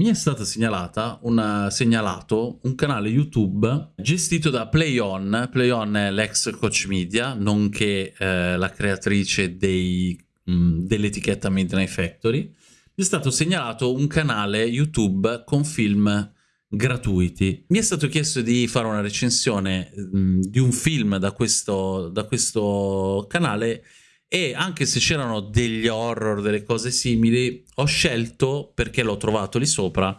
mi è stato segnalato un canale YouTube gestito da PlayOn. PlayOn è l'ex Coach Media, nonché eh, la creatrice dell'etichetta Midnight Factory. Mi è stato segnalato un canale YouTube con film gratuiti. Mi è stato chiesto di fare una recensione mh, di un film da questo, da questo canale e anche se c'erano degli horror, delle cose simili, ho scelto, perché l'ho trovato lì sopra,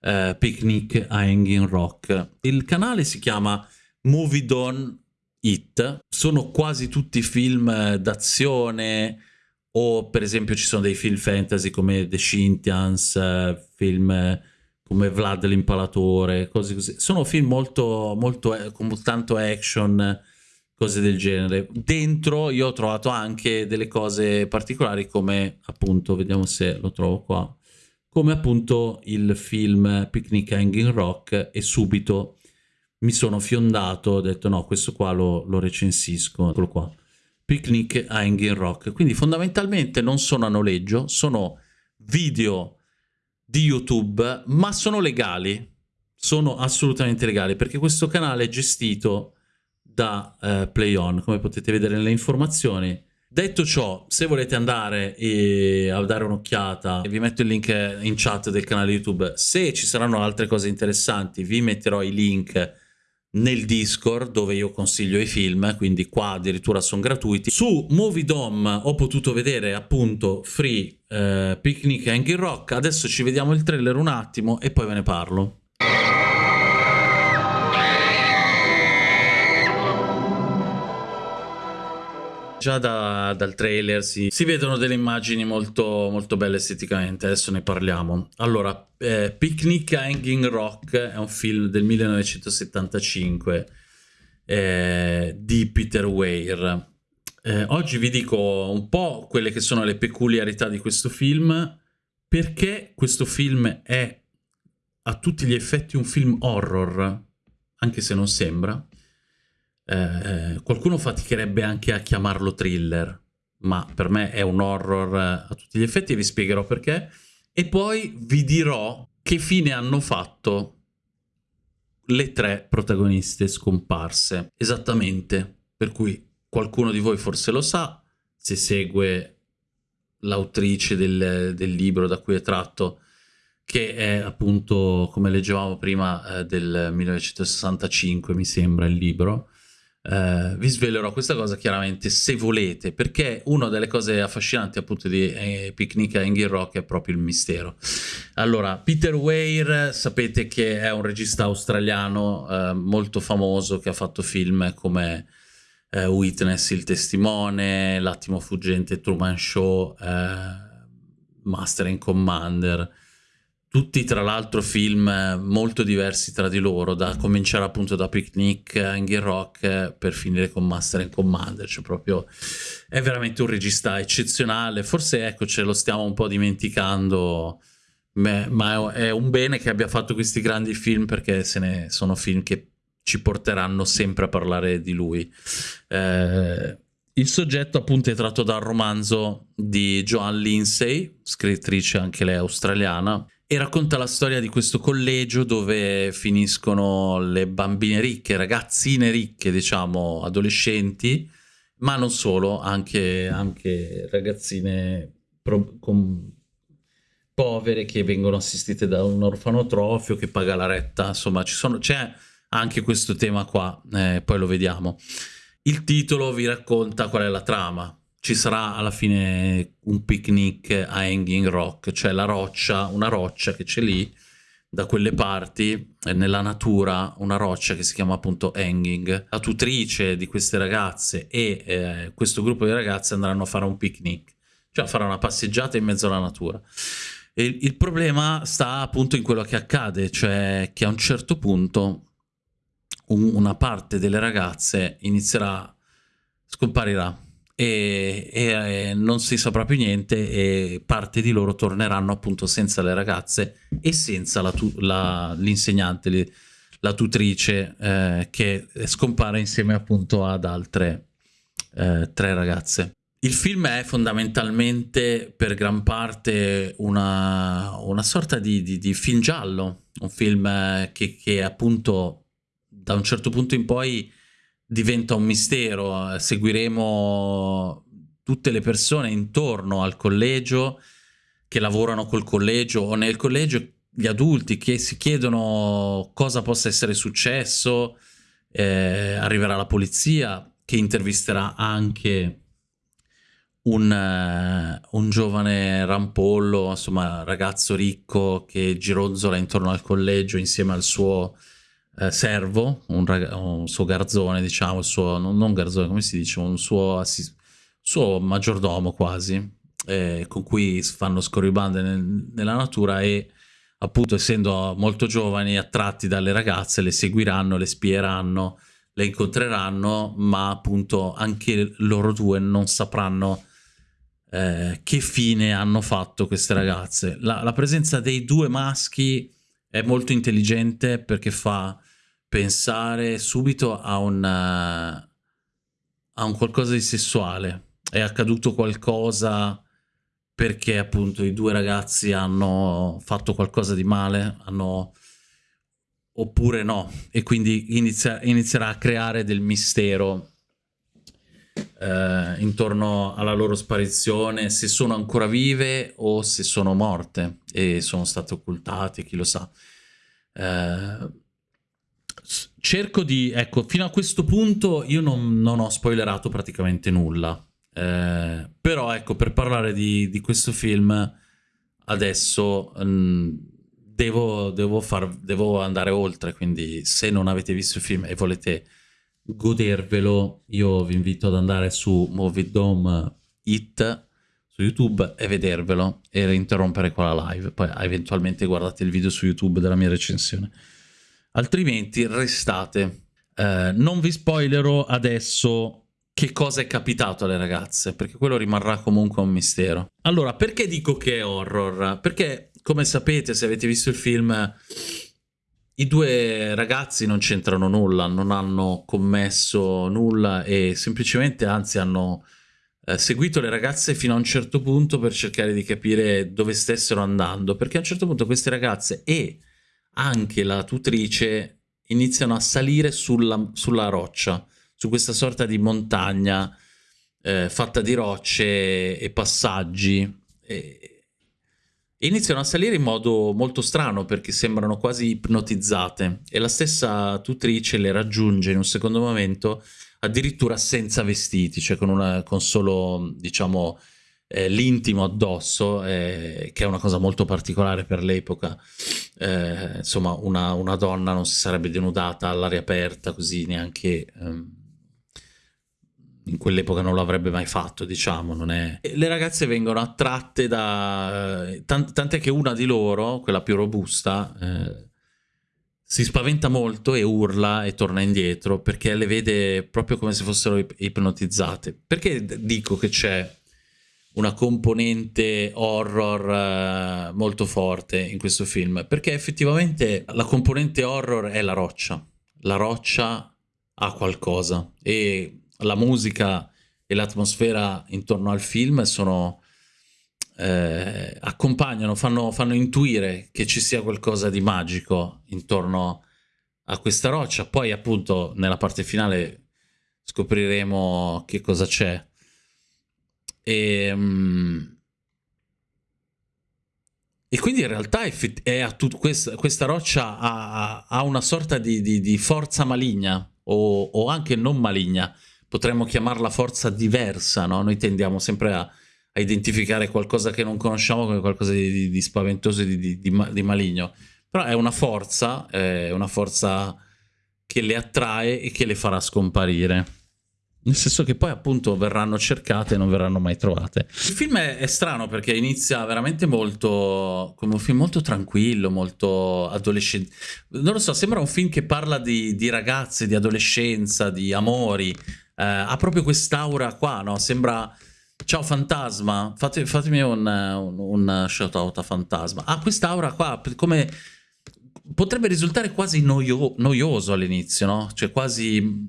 eh, Picnic a Hanging Rock. Il canale si chiama Movie Dawn It, sono quasi tutti film d'azione o per esempio ci sono dei film fantasy come The Scintians, eh, film come Vlad l'impalatore, cose così. Sono film molto, molto, eh, con tanto action, cose del genere. Dentro io ho trovato anche delle cose particolari come appunto, vediamo se lo trovo qua, come appunto il film Picnic Hanging Rock e subito mi sono fiondato, ho detto no, questo qua lo, lo recensisco, eccolo qua. Picnic Hanging Rock. Quindi fondamentalmente non sono a noleggio, sono video di YouTube, ma sono legali. Sono assolutamente legali perché questo canale è gestito da uh, PlayOn, come potete vedere nelle informazioni. Detto ciò, se volete andare e a dare un'occhiata, vi metto il link in chat del canale YouTube. Se ci saranno altre cose interessanti, vi metterò i link nel Discord dove io consiglio i film, quindi qua addirittura sono gratuiti. Su Movie Dome ho potuto vedere appunto Free eh, Picnic Hanging Rock, adesso ci vediamo il trailer un attimo e poi ve ne parlo. Già da, dal trailer si, si, vedono delle immagini molto, molto belle esteticamente, adesso ne parliamo. Allora, eh, Picnic Hanging Rock è un film del 1975 eh, di Peter Weir. Eh, oggi vi dico un po' quelle che sono le peculiarità di questo film, perché questo film è a tutti gli effetti un film horror, anche se non sembra, eh, qualcuno faticherebbe anche a chiamarlo thriller, ma per me è un horror eh, a tutti gli effetti e vi spiegherò perché. E poi vi dirò che fine hanno fatto le tre protagoniste scomparse. Esattamente, per cui qualcuno di voi forse lo sa, se segue l'autrice del, del, libro da cui è tratto, che è appunto, come leggevamo prima, eh, del 1965, mi sembra il libro, Uh, vi svelerò questa cosa chiaramente se volete, perché una delle cose affascinanti appunto di eh, Picnic a Hanging Rock è proprio il mistero. Allora, Peter Weir sapete che è un regista australiano uh, molto famoso che ha fatto film come uh, Witness, Il Testimone, L'attimo fuggente, Truman Show, Master and Commander, tutti tra l'altro film molto diversi tra di loro, da cominciare appunto da Picnic, Hanging Rock per finire con Master and Commander, cioè proprio è veramente un regista eccezionale, forse ecco ce lo stiamo un po' dimenticando, ma è un bene che abbia fatto questi grandi film perché se ne sono film che ci porteranno sempre a parlare di lui. Eh, il soggetto appunto è tratto dal romanzo di Joan Lindsay, scrittrice anche lei australiana, e racconta la storia di questo collegio dove finiscono le bambine ricche, ragazzine ricche, diciamo, adolescenti, ma non solo, anche, anche ragazzine con povere che vengono assistite da un orfanotrofio che paga la retta, insomma c'è anche questo tema qua, eh, poi lo vediamo. Il titolo vi racconta qual è la trama, ci sarà alla fine un picnic a Hanging Rock, cioè la roccia, una roccia che c'è lì, da quelle parti, nella natura, una roccia che si chiama appunto Hanging. La tutrice di queste ragazze e eh, questo gruppo di ragazze andranno a fare un picnic, cioè a fare una passeggiata in mezzo alla natura. E il problema sta appunto in quello che accade, cioè che a un certo punto un, una parte delle ragazze inizierà, scomparirà e, e, e, non si saprà più niente e parte di loro torneranno appunto senza le ragazze e senza l'insegnante, la, la tutrice eh, che scompare insieme appunto ad altre eh, tre ragazze. il film è fondamentalmente per gran parte una, una sorta di, di, di, film giallo, un film che, che, appunto da un certo punto in poi diventa un mistero, seguiremo tutte le persone intorno al collegio che lavorano col collegio o nel collegio, gli adulti che si chiedono cosa possa essere successo, eh, arriverà la polizia che intervisterà anche un, uh, un, giovane rampollo, insomma, ragazzo ricco che gironzola intorno al collegio insieme al suo uh, servo, un, un, suo garzone, diciamo, suo, non, non garzone, come si dice, un suo, suo maggiordomo quasi, eh, con cui fanno scorribande nel, nella natura e appunto essendo molto giovani, attratti dalle ragazze, le seguiranno, le spieranno, le incontreranno, ma appunto anche loro due non sapranno eh, che fine hanno fatto queste ragazze. La, la, presenza dei due maschi è molto intelligente perché fa pensare subito a un, a un qualcosa di sessuale. È accaduto qualcosa perché appunto i due ragazzi hanno fatto qualcosa di male, hanno oppure no, e quindi inizia, inizierà a creare del mistero eh, intorno alla loro sparizione, se sono ancora vive o se sono morte e sono state occultate, chi lo sa. Eh, cerco di, ecco, fino a questo punto io non, non ho spoilerato praticamente nulla, eh, però ecco, per parlare di, di questo film adesso mh, mm, devo, devo, far, devo andare oltre, quindi se non avete visto il film e volete godervelo, io vi invito ad andare su Movie It su YouTube e vedervelo e interrompere qua la live. Poi eventualmente guardate il video su YouTube della mia recensione. Altrimenti restate. Eh, non vi spoilerò adesso che cosa è capitato alle ragazze, perché quello rimarrà comunque un mistero. Allora, perché dico che è horror? Perché, come sapete, se avete visto il film i due ragazzi non c'entrano nulla, non hanno commesso nulla e semplicemente, anzi, hanno eh, seguito le ragazze fino a un certo punto per cercare di capire dove stessero andando, perché a un certo punto queste ragazze e anche la tutrice iniziano a salire sulla, sulla roccia, su questa sorta di montagna eh, fatta di rocce e passaggi. E, iniziano a salire in modo molto strano perché sembrano quasi ipnotizzate e la stessa tutrice le raggiunge in un secondo momento addirittura senza vestiti, cioè con, una, con solo diciamo eh, l'intimo addosso, eh, che è una cosa molto particolare per l'epoca. Eh, insomma, una, una, donna non si sarebbe denudata all'aria aperta così neanche... Ehm, in quell'epoca non l'avrebbe mai fatto, diciamo, non è... Le ragazze vengono attratte da... Tant tant'è che una di loro, quella più robusta, eh, si spaventa molto e urla e torna indietro perché le vede proprio come se fossero ip ipnotizzate. Perché dico che c'è una componente horror eh, molto forte in questo film? Perché effettivamente la componente horror è la roccia. La roccia ha qualcosa e la musica e l'atmosfera intorno al film sono, eh, accompagnano, fanno, fanno intuire che ci sia qualcosa di magico intorno a questa roccia. Poi appunto nella parte finale scopriremo che cosa c'è. E, um, e quindi in realtà questa, questa, roccia ha, ha, una sorta di, di, di forza maligna o, o, anche non maligna potremmo chiamarla forza diversa, no? Noi tendiamo sempre a, a, identificare qualcosa che non conosciamo come qualcosa di, di, di spaventoso e di, di, maligno. Però è una forza, è una forza che le attrae e che le farà scomparire. Nel senso che poi appunto verranno cercate e non verranno mai trovate. Il film è, è, strano perché inizia veramente molto come un film molto tranquillo, molto adolescente. Non lo so, sembra un film che parla di, di ragazze, di adolescenza, di amori, eh, ha proprio quest'aura qua, no? Sembra... Ciao Fantasma, Fate, fatemi un, un, un shout out a Fantasma. Ha quest'aura qua, come... Potrebbe risultare quasi noio, noioso all'inizio, no? Cioè quasi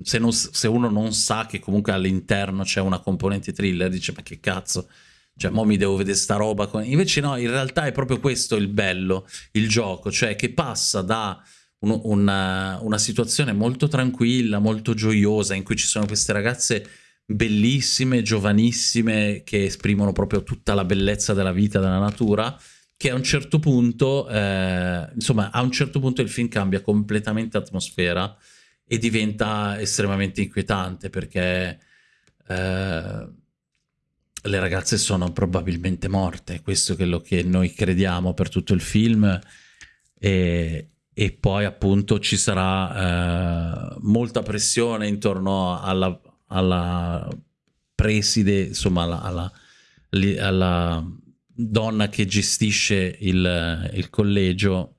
se, non, se uno non sa che comunque all'interno c'è una componente thriller, dice ma che cazzo, cioè mo mi devo vedere sta roba. Invece no, in realtà è proprio questo il bello, il gioco, cioè che passa da un, una, una situazione molto tranquilla, molto gioiosa, in cui ci sono queste ragazze bellissime, giovanissime, che esprimono proprio tutta la bellezza della vita, della natura, che a un certo punto, eh, insomma, a un certo punto il film cambia completamente atmosfera e diventa estremamente inquietante perché eh, le ragazze sono probabilmente morte, questo è quello che noi crediamo per tutto il film e, e poi appunto ci sarà eh, molta pressione intorno alla, alla preside, insomma alla, alla, alla donna che gestisce il, il, collegio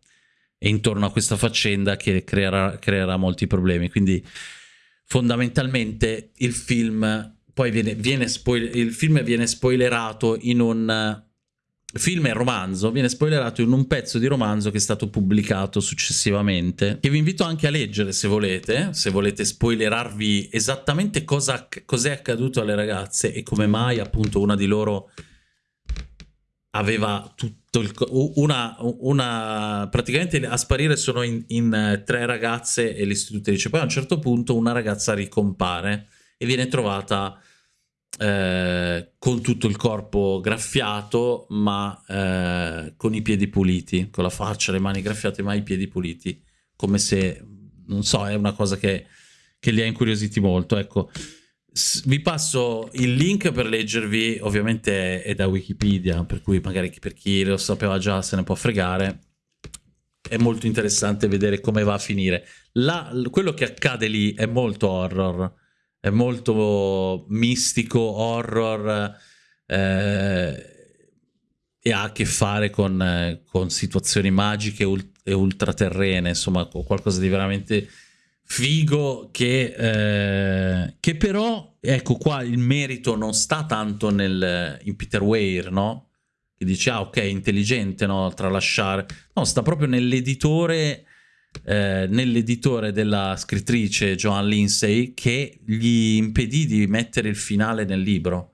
e intorno a questa faccenda che creerà, creerà molti problemi. Quindi fondamentalmente il film poi viene, viene il film viene spoilerato in un film e romanzo, viene spoilerato in un pezzo di romanzo che è stato pubblicato successivamente, che vi invito anche a leggere se volete, se volete spoilerarvi esattamente cosa cos'è accaduto alle ragazze e come mai appunto una di loro aveva tutto il... una... una praticamente a sparire sono in, in tre ragazze e l'istituto dice poi a un certo punto una ragazza ricompare e viene trovata eh, con tutto il corpo graffiato ma eh, con i piedi puliti, con la faccia, le mani graffiate ma i piedi puliti, come se, non so, è una cosa che, che li ha incuriositi molto, ecco. vi passo il link per leggervi, ovviamente è da Wikipedia, per cui magari per chi lo sapeva già se ne può fregare. È molto interessante vedere come va a finire. La, quello che accade lì è molto horror è molto mistico, horror eh, e ha a che fare con, con situazioni magiche ult e ultraterrene, insomma qualcosa di veramente figo che, eh, che però, ecco qua il merito non sta tanto nel, in Peter Weir, no? Che dice, ah ok, intelligente, no? Tralasciare. No, sta proprio nell'editore eh, nell'editore della scrittrice Joan Lindsay che gli impedì di mettere il finale nel libro.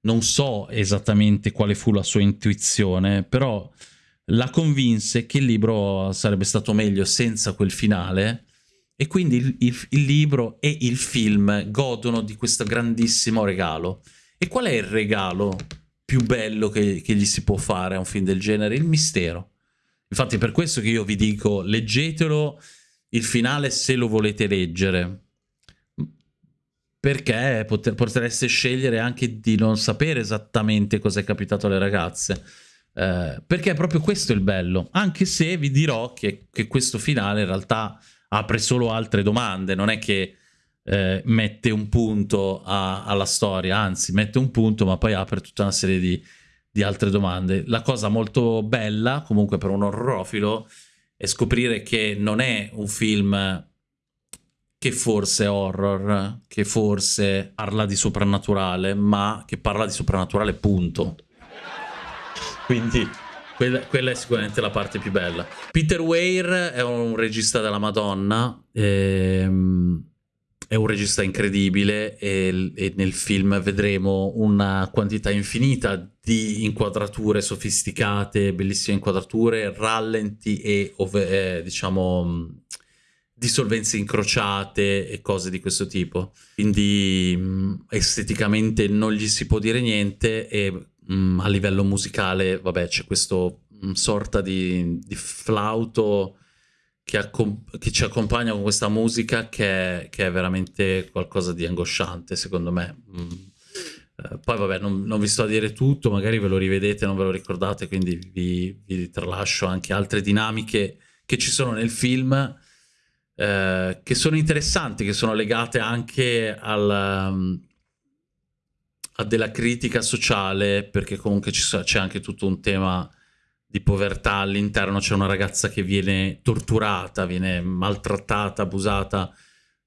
Non so esattamente quale fu la sua intuizione, però la convinse che il libro sarebbe stato meglio senza quel finale e quindi il, il, il libro e il film godono di questo grandissimo regalo. E qual è il regalo più bello che, che gli si può fare a un film del genere? Il mistero Infatti è per questo che io vi dico, leggetelo il finale se lo volete leggere. Perché poter, potreste scegliere anche di non sapere esattamente cosa è capitato alle ragazze. Eh, perché è proprio questo il bello. Anche se vi dirò che, che questo finale in realtà apre solo altre domande. Non è che eh, mette un punto a, alla storia, anzi mette un punto ma poi apre tutta una serie di di altre domande. La cosa molto bella, comunque per un orrorofilo, è scoprire che non è un film che forse è horror, che forse parla di soprannaturale, ma che parla di soprannaturale punto. Quindi quella, quella, è sicuramente la parte più bella. Peter Weir è un regista della Madonna, ehm, è un regista incredibile e, e, nel film vedremo una quantità infinita di inquadrature sofisticate, bellissime inquadrature, rallenti e eh, diciamo dissolvenze incrociate e cose di questo tipo. Quindi mh, esteticamente non gli si può dire niente e mh, a livello musicale, vabbè, c'è questo mh, sorta di, di flauto che, che, ci accompagna con questa musica che è, che è, veramente qualcosa di angosciante, secondo me. Mm. Eh, poi vabbè, non, non, vi sto a dire tutto, magari ve lo rivedete, non ve lo ricordate, quindi vi, vi tralascio anche altre dinamiche che ci sono nel film, eh, che sono interessanti, che sono legate anche al, um, a della critica sociale, perché comunque c'è anche tutto un tema di povertà all'interno c'è una ragazza che viene torturata, viene maltrattata, abusata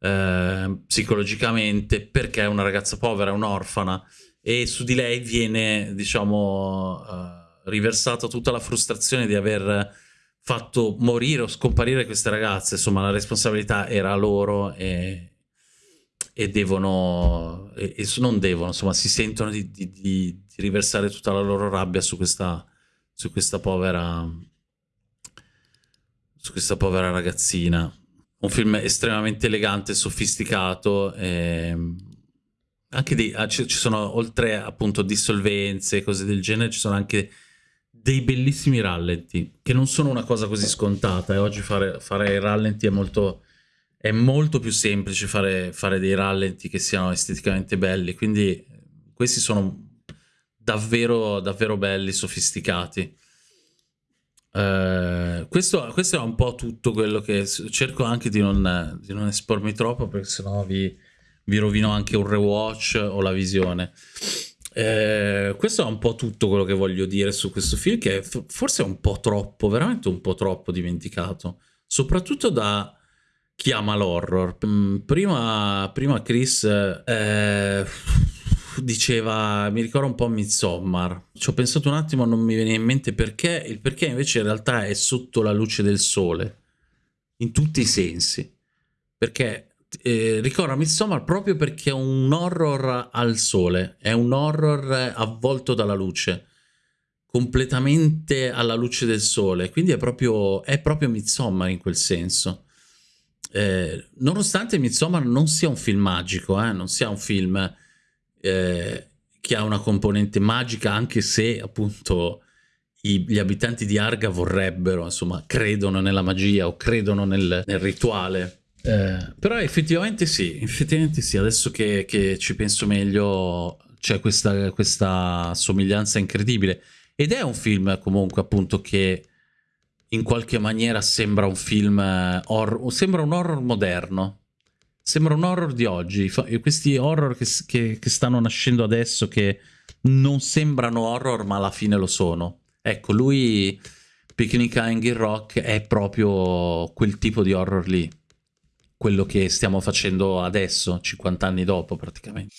eh, psicologicamente perché è una ragazza povera, è un'orfana e su di lei viene, diciamo, eh, riversata tutta la frustrazione di aver fatto morire o scomparire queste ragazze, insomma la responsabilità era loro e, e devono, e, e non devono, insomma, si sentono di, di, di, riversare tutta la loro rabbia su questa, su questa povera, su questa povera ragazzina. Un film estremamente elegante, sofisticato, e anche di, ah, ci, sono, oltre appunto dissolvenze e cose del genere, ci sono anche dei bellissimi rallenti, che non sono una cosa così scontata, e oggi fare, fare rallenti è molto è molto più semplice fare, fare dei rallenti che siano esteticamente belli, quindi questi sono davvero, davvero belli, sofisticati. Uh, questo, questo, è un po' tutto quello che cerco anche di non, di non espormi troppo perché sennò vi, vi rovino anche un rewatch o la visione. Uh, questo è un po' tutto quello che voglio dire su questo film che forse è un po' troppo, veramente un po' troppo dimenticato, soprattutto da chi ama l'horror. Mm, prima, prima Chris eh, diceva, mi ricorda un po' Midsommar. Ci ho pensato un attimo, non mi viene in mente perché, il perché invece in realtà è sotto la luce del sole, in tutti i sensi. Perché eh, ricorda Midsommar proprio perché è un horror al sole, è un horror avvolto dalla luce completamente alla luce del sole, quindi è proprio, è proprio Midsommar in quel senso. Eh, nonostante Midsommar non sia un film magico, eh, non sia un film eh, che ha una componente magica, anche se appunto i, gli abitanti di Arga vorrebbero, insomma, credono nella magia o credono nel, nel rituale. Eh, però effettivamente sì, effettivamente sì, adesso che, che ci penso meglio c'è questa, questa somiglianza incredibile. Ed è un film comunque appunto che in qualche maniera sembra un film eh, horror, sembra un horror moderno. Sembra un horror di oggi. Questi horror che, che, che stanno nascendo adesso che non sembrano horror ma alla fine lo sono. Ecco, lui, Picnic Hanging Rock, è proprio quel tipo di horror lì. Quello che stiamo facendo adesso, 50 anni dopo praticamente.